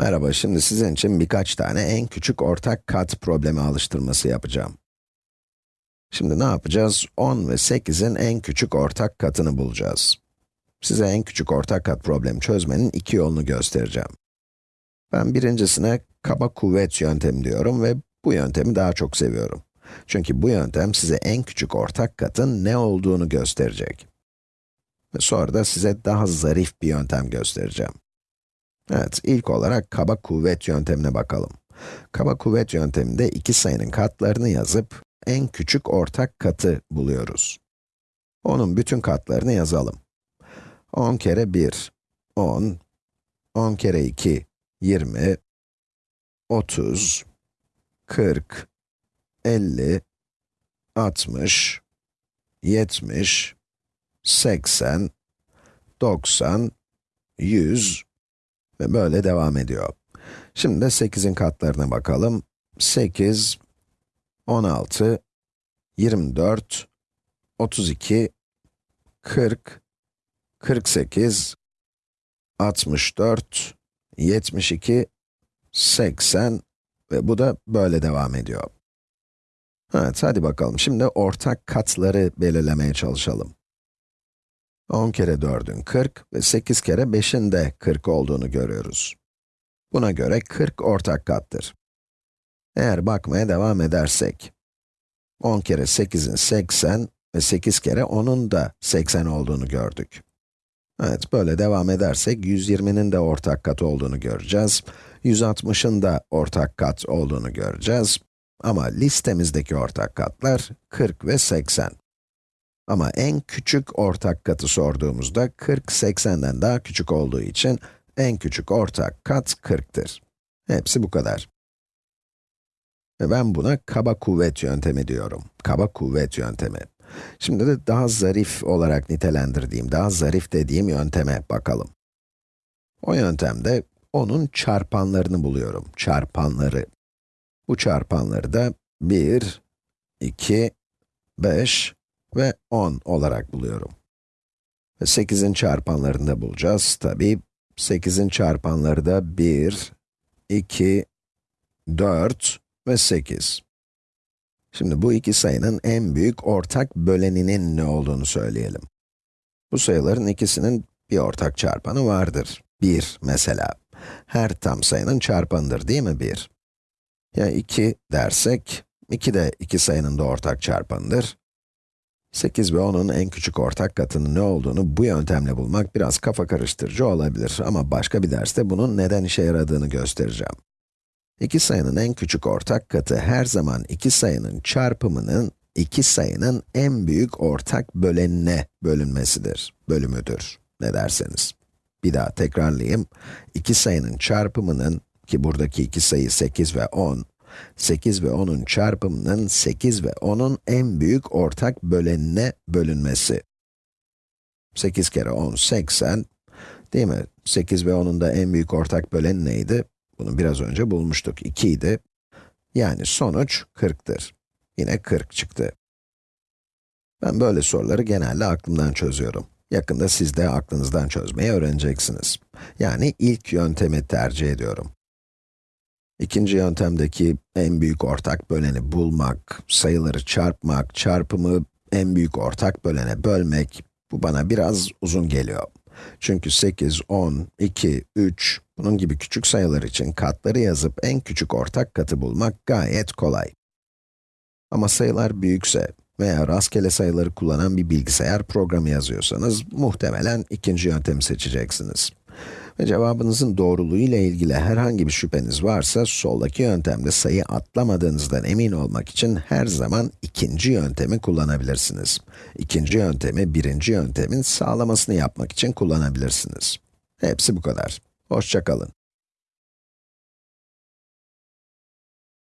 Merhaba, şimdi sizin için birkaç tane en küçük ortak kat problemi alıştırması yapacağım. Şimdi ne yapacağız? 10 ve 8'in en küçük ortak katını bulacağız. Size en küçük ortak kat problemi çözmenin iki yolunu göstereceğim. Ben birincisine kaba kuvvet yöntemi diyorum ve bu yöntemi daha çok seviyorum. Çünkü bu yöntem size en küçük ortak katın ne olduğunu gösterecek. Ve sonra da size daha zarif bir yöntem göstereceğim. Evet, ilk olarak kaba kuvvet yöntemine bakalım. Kaba kuvvet yönteminde iki sayının katlarını yazıp, en küçük ortak katı buluyoruz. Onun bütün katlarını yazalım. 10 kere 1, 10, 10 kere 2, 20, 30, 40, 50, 60, 70, 80, 90, 100, ve böyle devam ediyor. Şimdi de 8'in katlarına bakalım. 8, 16, 24, 32, 40, 48, 64, 72, 80 ve bu da böyle devam ediyor. Evet, hadi bakalım. Şimdi ortak katları belirlemeye çalışalım. 10 kere 4'ün 40 ve 8 kere 5'in de 40 olduğunu görüyoruz. Buna göre 40 ortak kattır. Eğer bakmaya devam edersek, 10 kere 8'in 80 ve 8 kere 10'un da 80 olduğunu gördük. Evet, böyle devam edersek 120'nin de ortak kat olduğunu göreceğiz. 160'ın da ortak kat olduğunu göreceğiz. Ama listemizdeki ortak katlar 40 ve 80. Ama en küçük ortak katı sorduğumuzda 40, 80'den daha küçük olduğu için en küçük ortak kat 40'tır. Hepsi bu kadar. Ve ben buna kaba kuvvet yöntemi diyorum. Kaba kuvvet yöntemi. Şimdi de daha zarif olarak nitelendirdiğim, daha zarif dediğim yönteme bakalım. O yöntemde onun çarpanlarını buluyorum. Çarpanları. Bu çarpanları da 1, 2, 5, ve 10 olarak buluyorum. Ve 8'in çarpanlarını da bulacağız. Tabi 8'in çarpanları da 1, 2, 4 ve 8. Şimdi bu iki sayının en büyük ortak böleninin ne olduğunu söyleyelim. Bu sayıların ikisinin bir ortak çarpanı vardır. 1 mesela. Her tam sayının çarpanıdır değil mi 1? Ya 2 dersek, 2 de iki sayının da ortak çarpanıdır. 8 ve 10'un en küçük ortak katının ne olduğunu bu yöntemle bulmak biraz kafa karıştırıcı olabilir ama başka bir derste bunun neden işe yaradığını göstereceğim. İki sayının en küçük ortak katı her zaman iki sayının çarpımının iki sayının en büyük ortak bölenine bölünmesidir, bölümüdür, ne derseniz. Bir daha tekrarlayayım. İki sayının çarpımının, ki buradaki iki sayı 8 ve 10, 8 ve 10'un çarpımının 8 ve 10'un en büyük ortak bölenine bölünmesi. 8 kere 10, 80. Değil mi? 8 ve 10'un da en büyük ortak bölen neydi? Bunu biraz önce bulmuştuk, 2 idi. Yani sonuç 40'tır. Yine 40 çıktı. Ben böyle soruları genelde aklımdan çözüyorum. Yakında siz de aklınızdan çözmeyi öğreneceksiniz. Yani ilk yöntemi tercih ediyorum. İkinci yöntemdeki en büyük ortak böleni bulmak, sayıları çarpmak, çarpımı en büyük ortak bölene bölmek, bu bana biraz uzun geliyor. Çünkü 8, 10, 2, 3, bunun gibi küçük sayılar için katları yazıp en küçük ortak katı bulmak gayet kolay. Ama sayılar büyükse veya rastgele sayıları kullanan bir bilgisayar programı yazıyorsanız, muhtemelen ikinci yöntemi seçeceksiniz. Cevabınızın doğruluğu ile ilgili herhangi bir şüpheniz varsa, soldaki yöntemde sayı atlamadığınızdan emin olmak için her zaman ikinci yöntemi kullanabilirsiniz. İkinci yöntemi, birinci yöntemin sağlamasını yapmak için kullanabilirsiniz. Hepsi bu kadar. Hoşçakalın.